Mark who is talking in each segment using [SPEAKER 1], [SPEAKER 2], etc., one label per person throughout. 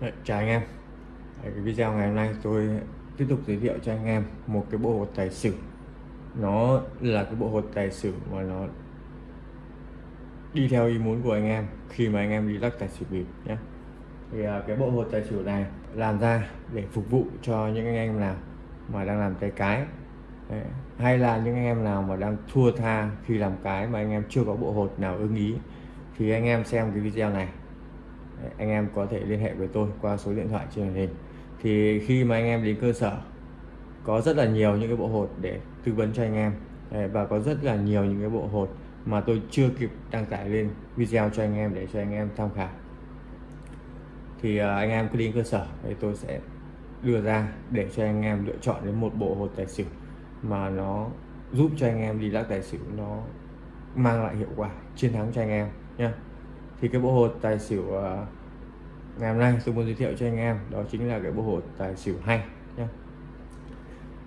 [SPEAKER 1] Đấy, chào anh em. Đấy, cái video ngày hôm nay tôi tiếp tục giới thiệu cho anh em một cái bộ hột tài xỉu. Nó là cái bộ hột tài xỉu mà nó đi theo ý muốn của anh em khi mà anh em đi lắc tài xỉu bịp nhé. Thì à, cái bộ hột tài xỉu này làm ra để phục vụ cho những anh em nào mà đang làm tay cái. Đấy. hay là những anh em nào mà đang thua tha khi làm cái mà anh em chưa có bộ hột nào ưng ý thì anh em xem cái video này anh em có thể liên hệ với tôi qua số điện thoại trên màn hình. Thì khi mà anh em đến cơ sở, có rất là nhiều những cái bộ hột để tư vấn cho anh em. Và có rất là nhiều những cái bộ hột mà tôi chưa kịp đăng tải lên video cho anh em để cho anh em tham khảo. Thì à, anh em cứ đến cơ sở thì tôi sẽ đưa ra để cho anh em lựa chọn đến một bộ hột tài xỉu mà nó giúp cho anh em đi lắc tài xỉu, nó mang lại hiệu quả, chiến thắng cho anh em nhé thì cái bộ hột tài xỉu à, ngày hôm nay tôi muốn giới thiệu cho anh em, đó chính là cái bộ hột tài xỉu hay nhé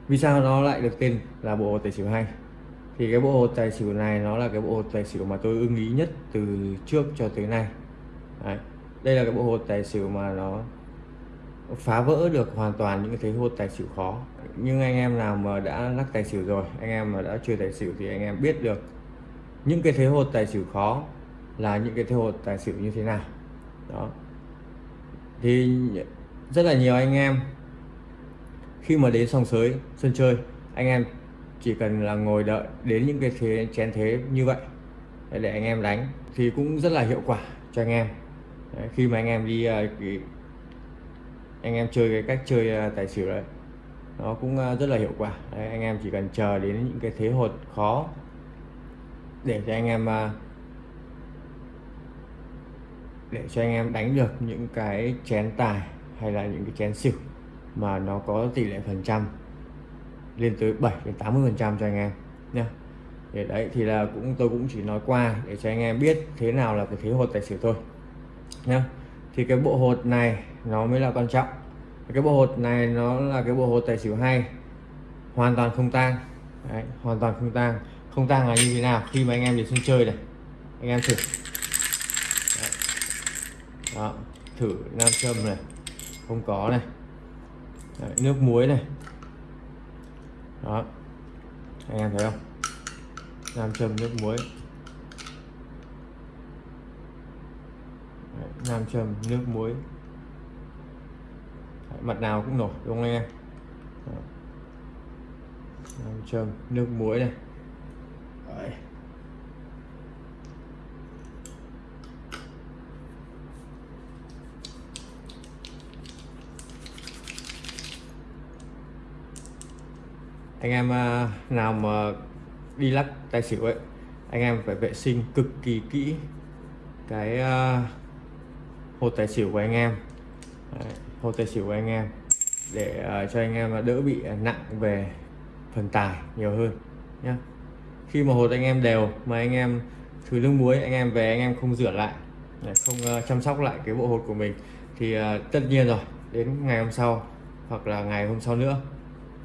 [SPEAKER 1] vì sao nó lại được tên là bộ hột tài xỉu hay? Thì cái bộ hột tài xỉu này nó là cái bộ hột tài xỉu mà tôi ưng ý nhất từ trước cho tới nay. Đấy. đây là cái bộ hột tài xỉu mà nó phá vỡ được hoàn toàn những cái thế hột tài xỉu khó. Nhưng anh em nào mà đã lắc tài xỉu rồi, anh em mà đã chơi tài xỉu thì anh em biết được những cái thế hột tài xỉu khó là những cái thế hột tài xỉu như thế nào. Đó. Thì rất là nhiều anh em khi mà đến sòng sới sân chơi anh em chỉ cần là ngồi đợi đến những cái thế chén thế như vậy để anh em đánh thì cũng rất là hiệu quả cho anh em. Đấy, khi mà anh em đi à, anh em chơi cái cách chơi à, tài xỉu đấy nó cũng à, rất là hiệu quả. Đấy, anh em chỉ cần chờ đến những cái thế hột khó để cho anh em để cho anh em đánh được những cái chén tài hay là những cái chén xỉu mà nó có tỷ lệ phần trăm lên tới 7 đến 80 phần trăm cho anh em nhé để đấy thì là cũng tôi cũng chỉ nói qua để cho anh em biết thế nào là cái thế hột tài xỉu thôi nhé thì cái bộ hột này nó mới là quan trọng. Cái bộ hột này nó là cái bộ hột tài xỉu hay hoàn toàn không tang. Đấy, hoàn toàn không tang. Không tang là như thế nào? Khi mà anh em đến sân chơi này anh em thử đó thử nam châm này. Không có này. Đấy, nước muối này. Đó. Anh em thấy không? Nam châm nước muối. Đấy, nam châm nước muối. Đấy, mặt nào cũng nổi đúng không anh em? Đó. nam châm nước muối này Đấy anh em à, nào mà đi lắc tài xỉu ấy anh em phải vệ sinh cực kỳ kỹ cái à, hột tài xỉu của anh em. Đấy, hột tài xỉu của anh em để à, cho anh em đỡ bị nặng về phần tài nhiều hơn nhé khi mà hột anh em đều mà anh em thử nước muối anh em về anh em không rửa lại không chăm sóc lại cái bộ hột của mình thì tất nhiên rồi đến ngày hôm sau hoặc là ngày hôm sau nữa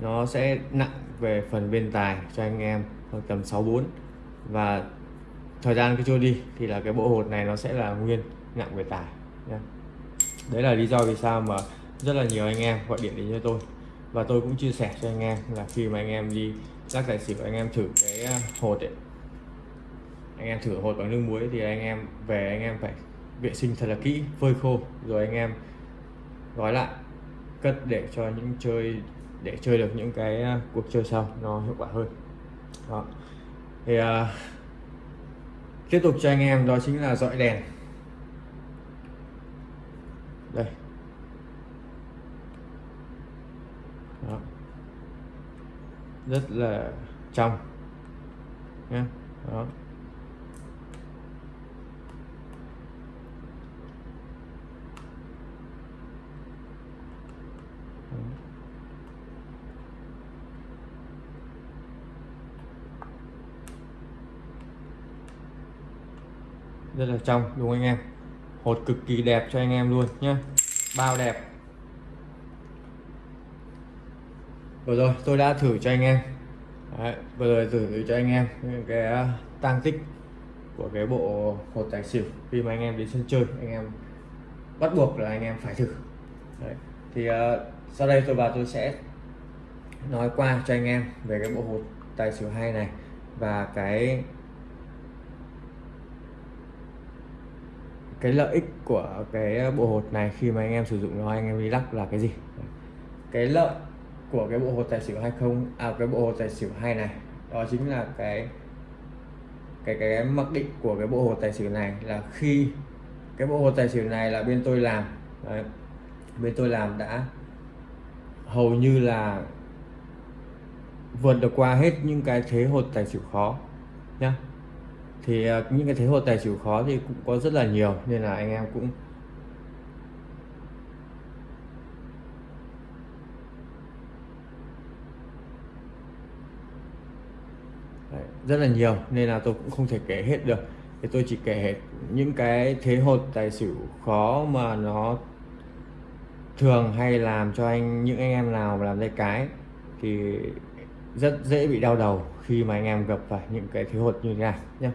[SPEAKER 1] nó sẽ nặng về phần bên tài cho anh em khoảng tầm 64 và thời gian cứ trôi đi thì là cái bộ hột này nó sẽ là nguyên nặng về tài nha đấy là lý do vì sao mà rất là nhiều anh em gọi điện đến cho tôi. Và tôi cũng chia sẻ cho anh em là khi mà anh em đi lắc tài xỉu, anh em thử cái à, hột ấy. Anh em thử hột bằng nước muối thì anh em về anh em phải vệ sinh thật là kỹ, phơi khô, rồi anh em gói lại, cất để cho những chơi để chơi được những cái à, cuộc chơi sau nó hiệu quả hơn. Đó. Thì uh, tiếp tục cho anh em đó chính là dọi đèn. Đây. Đó. rất là trong nhé đó. Rất là trong đúng anh em? Hột cực kỳ đẹp cho anh em luôn nhé bao đẹp. Vừa rồi tôi đã thử cho anh em. Đấy, vừa rồi thử cho anh em cái à, tăng tích của cái bộ hột tài xỉu khi mà anh em đến sân chơi anh em bắt buộc là anh em phải thử. Đấy. thì uh, sau đây tôi vào tôi sẽ nói qua cho anh em về cái bộ hột tài xỉu hay này và cái cái lợi ích của cái ờ, bộ hột này khi mà anh em sử dụng nó anh em đi lắc là cái gì? Cái lợi của cái bộ hột tài xỉu hay không? À cái bộ hột tài xỉu hay này đó chính là cái cái cái mặc định của cái bộ hột tài xỉu này là khi cái bộ hột tài xỉu này là bên tôi làm đấy, bên tôi làm đã hầu như là vượt được qua hết những cái thế hột tài xỉu khó nhá thì à, những cái thế hột tài xỉu khó thì cũng có rất là nhiều nên là anh em cũng Đấy, rất là nhiều nên là tôi cũng không thể kể hết được. Thì tôi chỉ kể hết những cái thế hột tài xỉu khó mà nó thường hay làm cho anh những anh em nào mà làm tay cái thì rất dễ bị đau đầu khi mà anh em gặp phải những cái thế hột như thế này nhé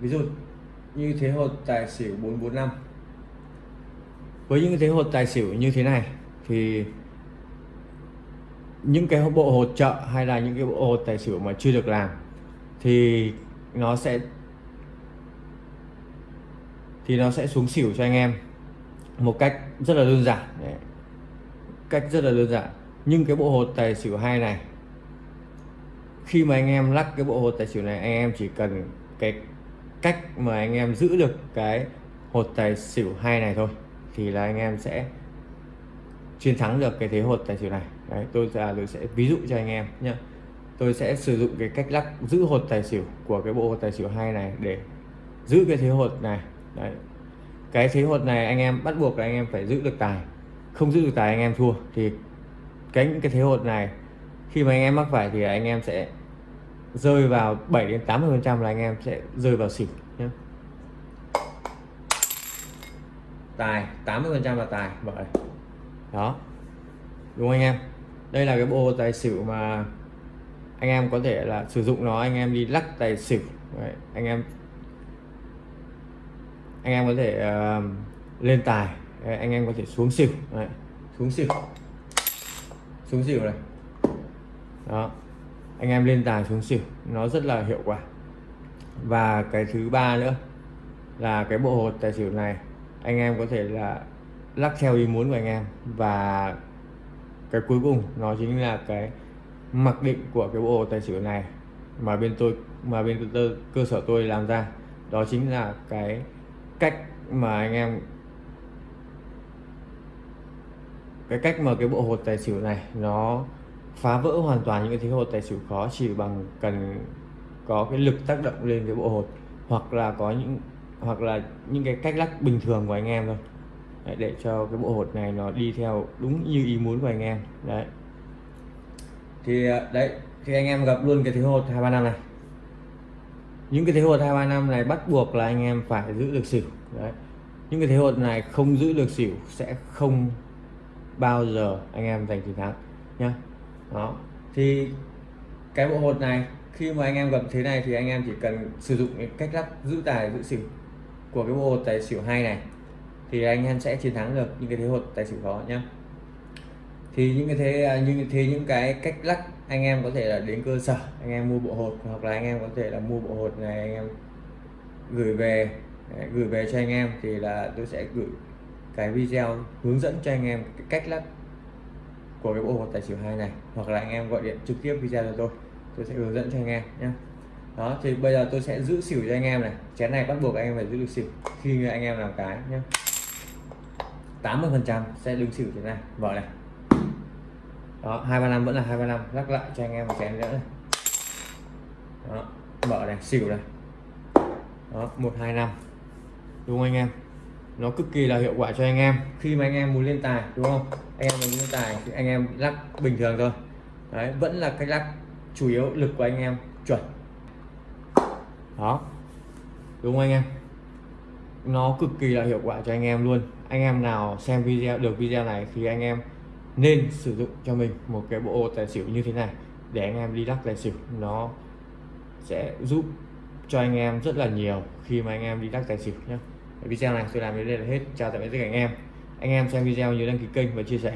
[SPEAKER 1] ví dụ như thế hột tài xỉu 445 với những thế hột tài xỉu như thế này thì những cái bộ hột trợ hay là những cái bộ hột tài xỉu mà chưa được làm thì nó sẽ, thì nó sẽ xuống xỉu cho anh em một cách rất là đơn giản. Đấy. cách rất là đơn giản. Nhưng cái bộ hột tài xỉu hai này, khi mà anh em lắc cái bộ hột tài xỉu này, anh em chỉ cần cái cách mà anh em giữ được cái hột tài xỉu hai này thôi, thì là anh em sẽ chiến thắng được cái thế hột tài xỉu này. Đấy, tôi là tôi sẽ ví dụ cho anh em nhé tôi sẽ sử dụng cái cách lắc giữ hột tài xỉu của cái bộ hột tài xỉu hai này để giữ cái thế hột này. Đấy, cái thế hột này anh em bắt buộc là anh em phải giữ được tài. Không giữ được tài anh em thua, thì cái những cái thế hột này khi mà anh em mắc phải thì anh em sẽ rơi vào 7 đến 80 phần trăm là anh em sẽ rơi vào xỉu nhé tài 80 phần trăm là tài. Vậy đó. Đúng không anh em? Đây là cái bộ tài xỉu mà anh em có thể là sử dụng nó anh em đi lắc tài xỉu. Đấy, anh em anh em có thể uh, lên tài. Đấy, anh em có thể xuống xỉu. Đấy, xuống xỉu. Xuống xỉu này. Đó anh em lên tài xuống xỉu, nó rất là hiệu quả. Và cái thứ ba nữa là cái bộ hột tài xỉu này, anh em có thể là lắc theo ý muốn của anh em. Và cái cuối cùng nó chính là cái mặc định của cái bộ hột tài xỉu này mà bên tôi, mà bên tôi cơ sở tôi làm ra. Đó chính là cái cách mà anh em, cái cách mà cái bộ hột tài xỉu này nó phá vỡ hoàn toàn những cái thế hột tài xỉu khó chỉ bằng cần có cái lực tác động lên cái bộ hột hoặc là có những hoặc là những cái cách lắc bình thường của anh em thôi. Đấy, để cho cái bộ hột này nó đi theo đúng như ý muốn của anh em. Đấy. Thì à, đấy thì anh em gặp luôn cái thế hột hai ba năm này. Những cái thế hột hai ba năm này bắt buộc là anh em phải giữ được xỉu. Đấy. Những cái thế hột này không giữ được xỉu sẽ không bao giờ anh em giành chiến thắng nhá đó. Thì cái bộ hột này, khi mà anh em gặp thế này thì anh em chỉ cần sử dụng cách lắp giữ tài, giữ xỉu của cái bộ hột tài xỉu hai này, thì anh em sẽ chiến thắng được những cái thế hột tài xỉu khó nhá. Thì những cái thế à, như, thế những cái cách lắc anh em có thể là đến cơ sở, anh em mua bộ hột, hoặc là anh em có thể là mua bộ hột này anh em gửi về gửi về cho anh em thì là tôi sẽ gửi cái video hướng dẫn cho anh em cái cách lắc của cái bộ hột tài xỉu hai này, hoặc là anh em gọi điện trực tiếp video cho tôi tôi sẽ hướng dẫn cho anh em nhé đó, thì bây giờ tôi sẽ giữ xỉu cho anh em này. Chén này bắt buộc anh em phải giữ được xỉu khi anh em làm cái nhé 80 phần trăm sẽ đứng xỉu thế này vợ này. Đó, hai ba năm, vẫn là hai ba năm, lắc lại cho anh em một chén nữa này. Đó vợ này, xỉu này. Đó, một, hai, năm. Đúng không anh em? Nó cực kỳ là hiệu quả cho anh em. Khi mà anh em muốn lên tài, đúng không? Anh em muốn lên tài thì anh em lắc bình thường thôi. Đấy, vẫn là cách lắc chủ yếu lực của anh em, chuẩn. Đó. Đúng không anh em? Nó cực kỳ là hiệu quả cho anh em luôn. Anh em nào xem video, được video này thì anh em nên sử dụng cho mình một cái bộ tài xỉu như thế này để anh em đi lắc tài xỉu. Nó sẽ giúp cho anh em rất là nhiều khi mà anh em đi lắc tài xỉu nhé video này tôi làm đến đây là hết. Chào tạm biệt tất cả anh em. Anh em xem video nhớ đăng ký kênh và chia sẻ.